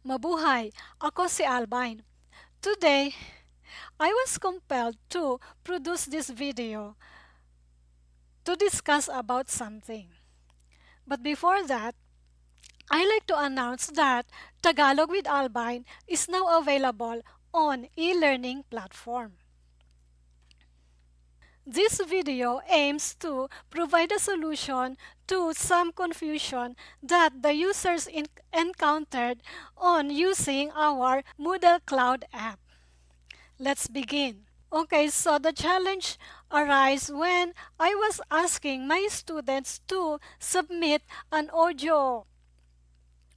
Mabuhay! Ako si Albine. Today, I was compelled to produce this video to discuss about something. But before that, I like to announce that Tagalog with Albine is now available on e-learning platform. This video aims to provide a solution to some confusion that the users encountered on using our Moodle Cloud app. Let's begin. Okay, so the challenge arises when I was asking my students to submit an audio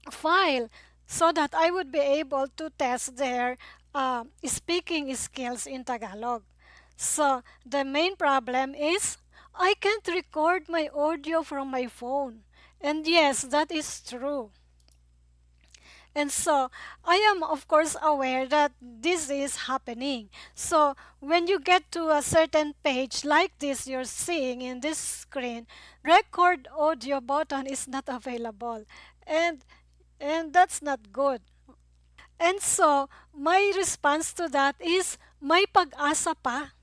file so that I would be able to test their uh, speaking skills in Tagalog. So the main problem is I can't record my audio from my phone. And yes, that is true. And so I am of course aware that this is happening. So when you get to a certain page like this you're seeing in this screen, record audio button is not available. And and that's not good. And so my response to that is may pag-asa pa.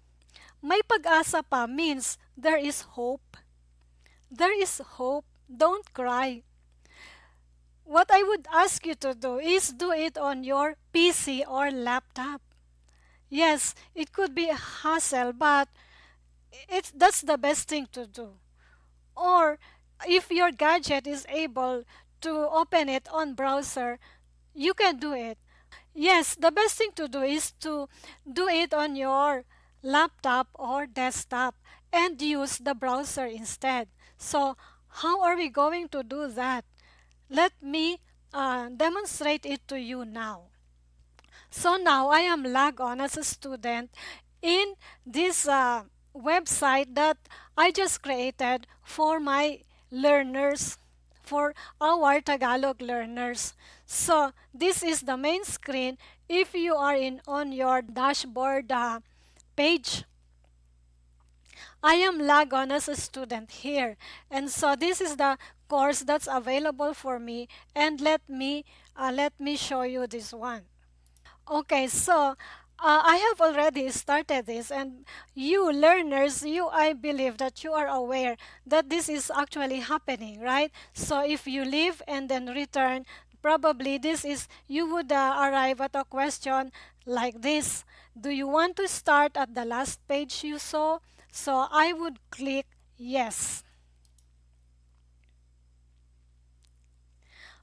May pag-asa pa means there is hope. There is hope. Don't cry what I would ask you to do is do it on your PC or laptop. Yes, it could be a hassle, but it's, that's the best thing to do. Or if your gadget is able to open it on browser, you can do it. Yes, the best thing to do is to do it on your laptop or desktop and use the browser instead. So how are we going to do that? Let me uh, demonstrate it to you now. So now I am logged on as a student in this uh, website that I just created for my learners, for our Tagalog learners. So this is the main screen. If you are in on your dashboard uh, page, I am log on as a student here. And so this is the course that's available for me. And let me, uh, let me show you this one. Okay, so uh, I have already started this and you learners, you I believe that you are aware that this is actually happening, right? So if you leave and then return, probably this is, you would uh, arrive at a question like this. Do you want to start at the last page you saw? So I would click yes.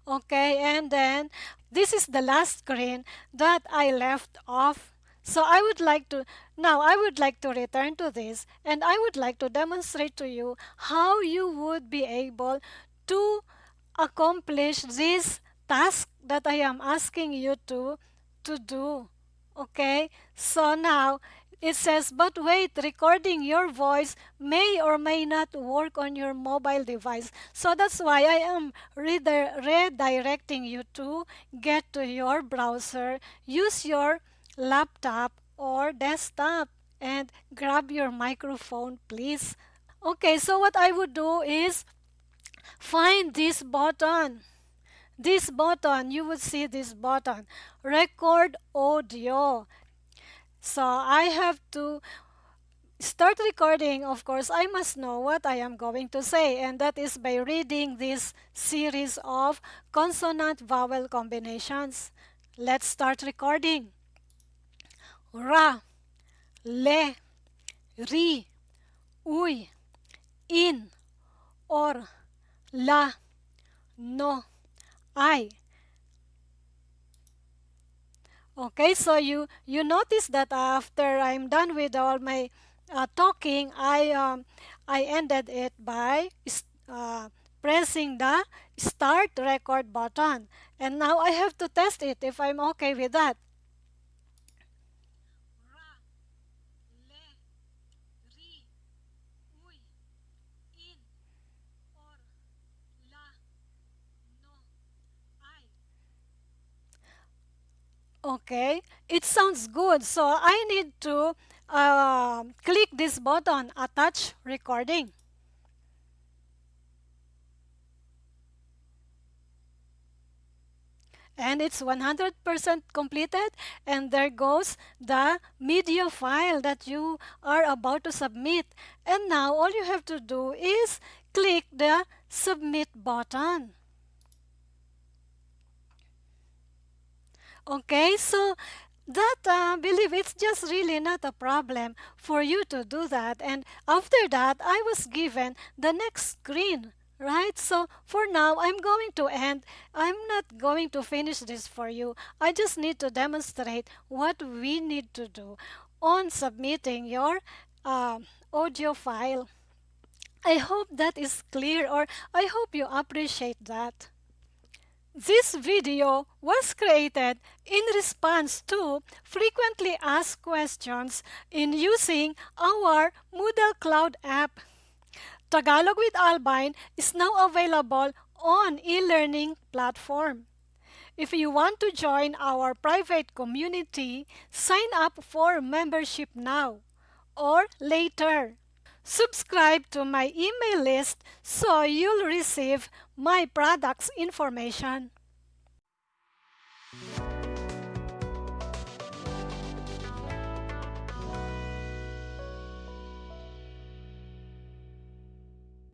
Okay, and then this is the last screen that I left off. So I would like to, now I would like to return to this and I would like to demonstrate to you how you would be able to accomplish this task that I am asking you to, to do. Okay, so now it says, but wait, recording your voice may or may not work on your mobile device. So that's why I am redirecting you to get to your browser, use your laptop or desktop and grab your microphone please. Okay, so what I would do is find this button. This button, you will see this button, record audio. So I have to start recording, of course, I must know what I am going to say, and that is by reading this series of consonant-vowel combinations. Let's start recording. Ra, le, ri, ui in, or, la, no, I. Okay, so you, you notice that after I'm done with all my uh, talking, I, um, I ended it by uh, pressing the start record button. And now I have to test it if I'm okay with that. Okay, it sounds good. So I need to uh, click this button, attach recording. and it's 100% completed and there goes the media file that you are about to submit and now all you have to do is click the submit button okay so that uh, believe it's just really not a problem for you to do that. And after that I was given the next screen right? So for now I'm going to end. I'm not going to finish this for you. I just need to demonstrate what we need to do on submitting your uh, audio file. I hope that is clear or I hope you appreciate that this video was created in response to frequently asked questions in using our Moodle Cloud app. Tagalog with Albine is now available on e-learning platform. If you want to join our private community, sign up for membership now or later. Subscribe to my email list so you'll receive my products information.